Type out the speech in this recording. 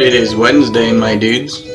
It is Wednesday, my dudes.